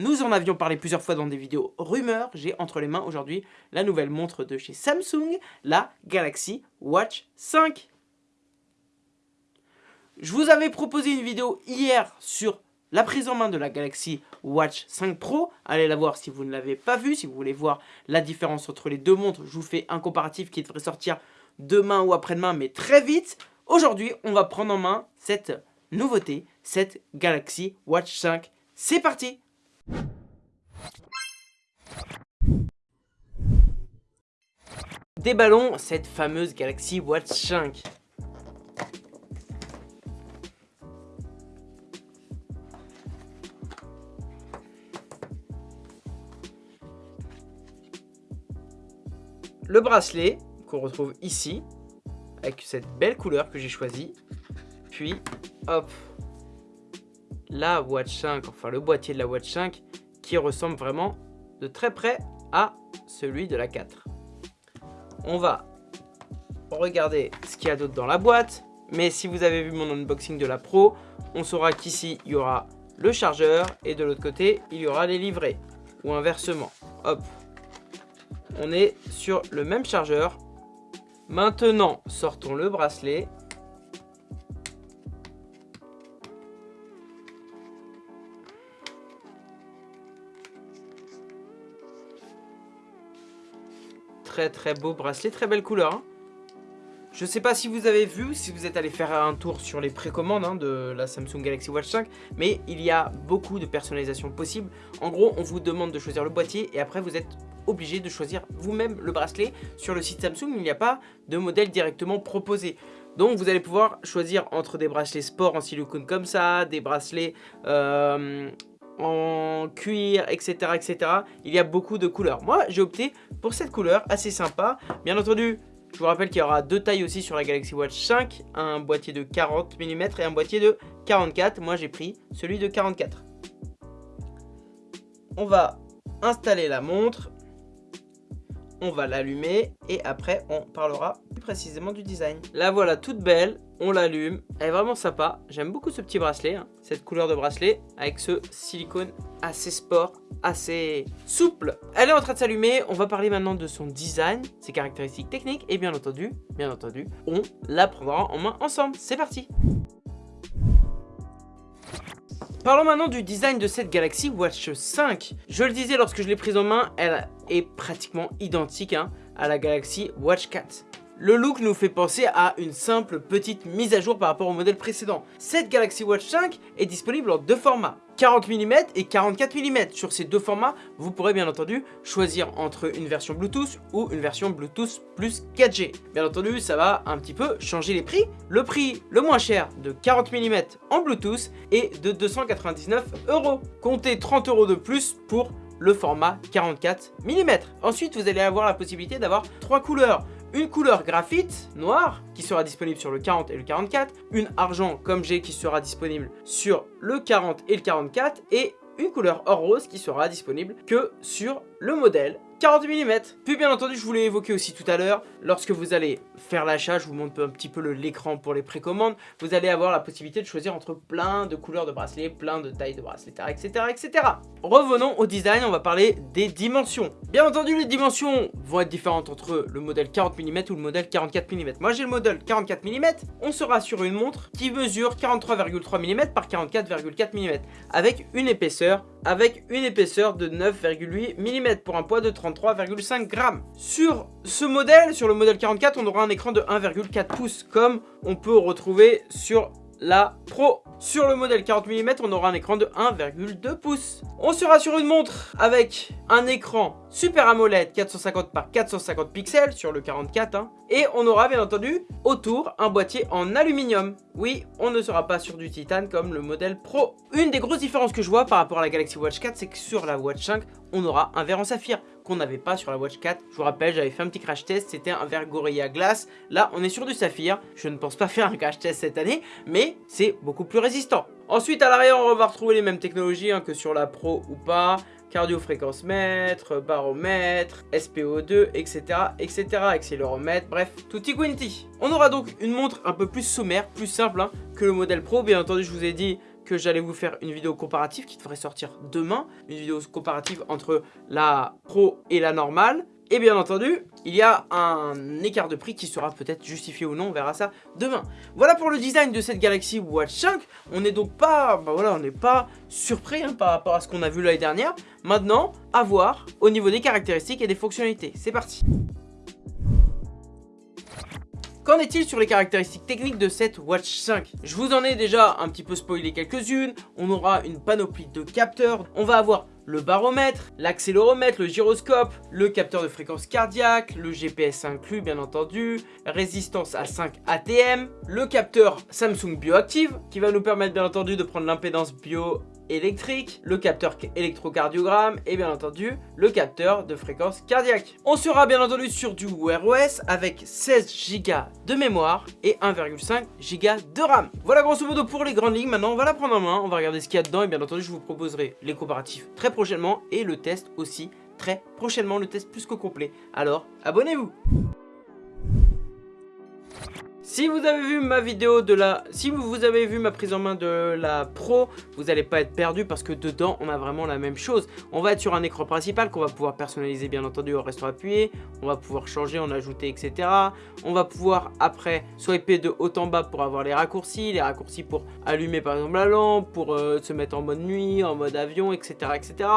Nous en avions parlé plusieurs fois dans des vidéos rumeurs. J'ai entre les mains aujourd'hui la nouvelle montre de chez Samsung, la Galaxy Watch 5. Je vous avais proposé une vidéo hier sur la prise en main de la Galaxy Watch 5 Pro. Allez la voir si vous ne l'avez pas vue, si vous voulez voir la différence entre les deux montres. Je vous fais un comparatif qui devrait sortir demain ou après-demain, mais très vite. Aujourd'hui, on va prendre en main cette nouveauté, cette Galaxy Watch 5. C'est parti Déballons cette fameuse Galaxy Watch 5. Le bracelet qu'on retrouve ici, avec cette belle couleur que j'ai choisie. Puis, hop, la Watch 5, enfin le boîtier de la Watch 5, qui ressemble vraiment de très près à celui de la 4. On va regarder ce qu'il y a d'autre dans la boîte. Mais si vous avez vu mon unboxing de la Pro, on saura qu'ici, il y aura le chargeur et de l'autre côté, il y aura les livrets. Ou inversement. Hop. On est sur le même chargeur. Maintenant, sortons le bracelet. Très très beau bracelet, très belle couleur. Hein. Je sais pas si vous avez vu, si vous êtes allé faire un tour sur les précommandes hein, de la Samsung Galaxy Watch 5, mais il y a beaucoup de personnalisation possible. En gros, on vous demande de choisir le boîtier et après vous êtes obligé de choisir vous-même le bracelet. Sur le site Samsung, il n'y a pas de modèle directement proposé. Donc vous allez pouvoir choisir entre des bracelets sport en silicone comme ça, des bracelets euh, en cuir, etc., etc. Il y a beaucoup de couleurs. Moi, j'ai opté pour cette couleur, assez sympa. Bien entendu, je vous rappelle qu'il y aura deux tailles aussi sur la Galaxy Watch 5. Un boîtier de 40 mm et un boîtier de 44. Moi, j'ai pris celui de 44. On va installer la montre on va l'allumer et après on parlera précisément du design. La voilà toute belle, on l'allume, elle est vraiment sympa, j'aime beaucoup ce petit bracelet, hein. cette couleur de bracelet avec ce silicone assez sport, assez souple. Elle est en train de s'allumer, on va parler maintenant de son design, ses caractéristiques techniques et bien entendu, bien entendu, on la prendra en main ensemble, c'est parti Parlons maintenant du design de cette Galaxy Watch 5. Je le disais lorsque je l'ai prise en main, elle est pratiquement identique hein, à la Galaxy Watch 4. Le look nous fait penser à une simple petite mise à jour par rapport au modèle précédent. Cette Galaxy Watch 5 est disponible en deux formats, 40 mm et 44 mm. Sur ces deux formats, vous pourrez bien entendu choisir entre une version Bluetooth ou une version Bluetooth plus 4G. Bien entendu, ça va un petit peu changer les prix. Le prix le moins cher de 40 mm en Bluetooth est de 299 euros. Comptez 30 euros de plus pour le format 44 mm. Ensuite, vous allez avoir la possibilité d'avoir trois couleurs une couleur graphite noire qui sera disponible sur le 40 et le 44, une argent comme j'ai qui sera disponible sur le 40 et le 44 et une couleur or rose qui sera disponible que sur le modèle 40 mm. Puis bien entendu, je vous l'ai évoqué aussi tout à l'heure, lorsque vous allez faire l'achat, je vous montre un petit peu l'écran pour les précommandes, vous allez avoir la possibilité de choisir entre plein de couleurs de bracelets, plein de tailles de bracelets, etc. etc. Revenons au design, on va parler des dimensions. Bien entendu, les dimensions vont être différentes entre le modèle 40 mm ou le modèle 44 mm. Moi, j'ai le modèle 44 mm, on sera sur une montre qui mesure 43,3 mm par 44,4 mm, avec une épaisseur avec une épaisseur de 9,8 mm pour un poids de 33,5 grammes. Sur ce modèle, sur le modèle 44, on aura un écran de 1,4 pouces comme on peut retrouver sur la Pro. Sur le modèle 40 mm, on aura un écran de 1,2 pouces. On sera sur une montre avec un écran Super AMOLED 450 par 450 pixels sur le 44. Hein. Et on aura bien entendu autour un boîtier en aluminium. Oui, on ne sera pas sur du titane comme le modèle Pro. Une des grosses différences que je vois par rapport à la Galaxy Watch 4, c'est que sur la Watch 5, on aura un verre en saphir qu'on n'avait pas sur la Watch 4. Je vous rappelle, j'avais fait un petit crash test, c'était un verre Gorilla Glass. Là, on est sur du saphir. Je ne pense pas faire un crash test cette année, mais c'est beaucoup plus résistant. Ensuite, à l'arrière, on va retrouver les mêmes technologies hein, que sur la Pro ou pas cardio-fréquence mètre, baromètre, SPO2, etc. etc. accéléromètre, bref, tutti quanti. On aura donc une montre un peu plus sommaire, plus simple hein, que le modèle Pro. Bien entendu, je vous ai dit j'allais vous faire une vidéo comparative qui devrait sortir demain. Une vidéo comparative entre la Pro et la normale. Et bien entendu, il y a un écart de prix qui sera peut-être justifié ou non, on verra ça demain. Voilà pour le design de cette Galaxy Watch 5. On n'est donc pas, bah voilà, on n'est pas surpris hein, par rapport à ce qu'on a vu l'année dernière. Maintenant, à voir au niveau des caractéristiques et des fonctionnalités. C'est parti Qu'en est-il sur les caractéristiques techniques de cette Watch 5 Je vous en ai déjà un petit peu spoilé quelques-unes. On aura une panoplie de capteurs. On va avoir le baromètre, l'accéléromètre, le gyroscope, le capteur de fréquence cardiaque, le GPS inclus bien entendu, résistance à 5 ATM, le capteur Samsung Bioactive qui va nous permettre bien entendu de prendre l'impédance bio électrique, le capteur électrocardiogramme et bien entendu le capteur de fréquence cardiaque. On sera bien entendu sur du Wear OS avec 16 Go de mémoire et 1,5 Go de RAM. Voilà grosso modo pour les grandes lignes, maintenant on va la prendre en main, on va regarder ce qu'il y a dedans et bien entendu je vous proposerai les comparatifs très prochainement et le test aussi très prochainement, le test plus que complet. Alors abonnez-vous si vous avez vu ma vidéo de la... Si vous avez vu ma prise en main de la Pro, vous n'allez pas être perdu parce que dedans, on a vraiment la même chose. On va être sur un écran principal qu'on va pouvoir personnaliser bien entendu en restant appuyé. On va pouvoir changer, en ajouter, etc. On va pouvoir après swiper de haut en bas pour avoir les raccourcis. Les raccourcis pour allumer par exemple la lampe, pour euh, se mettre en mode nuit, en mode avion, etc. etc.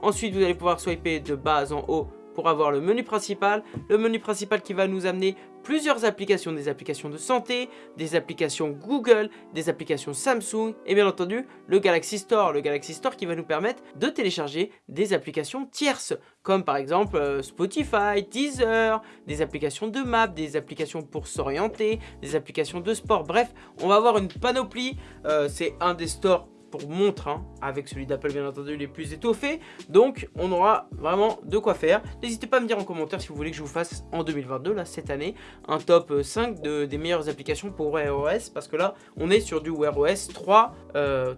Ensuite, vous allez pouvoir swiper de bas en haut pour avoir le menu principal. Le menu principal qui va nous amener plusieurs applications, des applications de santé, des applications Google, des applications Samsung et bien entendu le Galaxy Store. Le Galaxy Store qui va nous permettre de télécharger des applications tierces comme par exemple euh, Spotify, Deezer, des applications de map, des applications pour s'orienter, des applications de sport. Bref, on va avoir une panoplie. Euh, c'est un des stores pour montre, hein, avec celui d'Apple bien entendu les plus étoffés. Donc on aura vraiment de quoi faire. N'hésitez pas à me dire en commentaire si vous voulez que je vous fasse en 2022, là cette année, un top 5 de, des meilleures applications pour Wear OS. Parce que là on est sur du Wear OS 3.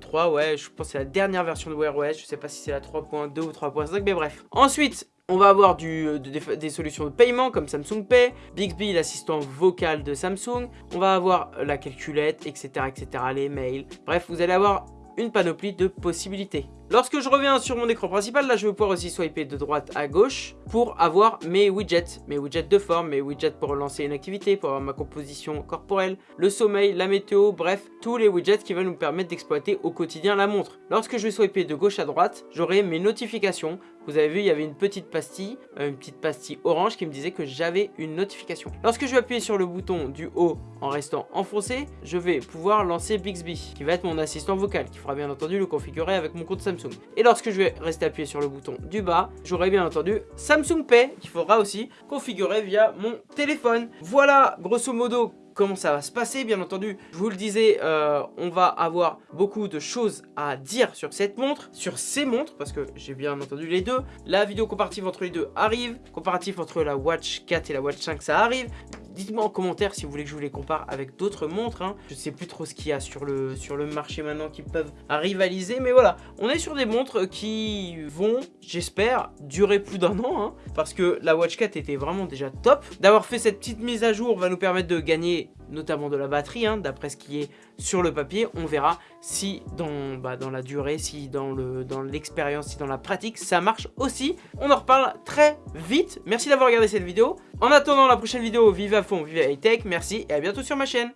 3 ouais, je pense que c'est la dernière version de Wear OS. Je sais pas si c'est la 3.2 ou 3.5 mais bref. Ensuite on va avoir euh, des solutions de paiement comme Samsung Pay, Bixby, l'assistant vocal de Samsung, on va avoir la calculette, etc., etc., les mails. Bref, vous allez avoir une panoplie de possibilités. Lorsque je reviens sur mon écran principal, là je vais pouvoir aussi swiper de droite à gauche pour avoir mes widgets, mes widgets de forme, mes widgets pour lancer une activité, pour avoir ma composition corporelle, le sommeil, la météo, bref, tous les widgets qui vont nous permettre d'exploiter au quotidien la montre. Lorsque je vais swiper de gauche à droite, j'aurai mes notifications. Vous avez vu, il y avait une petite pastille, euh, une petite pastille orange qui me disait que j'avais une notification. Lorsque je vais appuyer sur le bouton du haut en restant enfoncé, je vais pouvoir lancer Bixby, qui va être mon assistant vocal, qui fera bien entendu le configurer avec mon compte Samsung. Et lorsque je vais rester appuyé sur le bouton du bas, j'aurai bien entendu Samsung Pay qu'il faudra aussi configurer via mon téléphone. Voilà grosso modo comment ça va se passer. Bien entendu je vous le disais euh, on va avoir beaucoup de choses à dire sur cette montre sur ces montres parce que j'ai bien entendu les deux. La vidéo comparative entre les deux arrive. Comparatif entre la Watch 4 et la Watch 5 ça arrive Dites-moi en commentaire si vous voulez que je vous les compare avec d'autres montres. Hein. Je sais plus trop ce qu'il y a sur le, marché maintenant qui peuvent rivaliser. Mais voilà, on est sur des montres qui vont, j'espère, durer plus d'un an. Hein, parce que la Watch 4 était vraiment déjà top. D'avoir fait cette petite mise à jour va nous permettre de gagner notamment de la batterie, hein, d'après ce qui est sur le papier. On verra si dans, bah, la durée, si dans l'expérience, si dans la pratique, ça marche aussi. On en reparle très vite. Merci d'avoir regardé cette vidéo. En attendant la prochaine vidéo, vive à fond, vive high tech. Merci et à bientôt sur ma chaîne.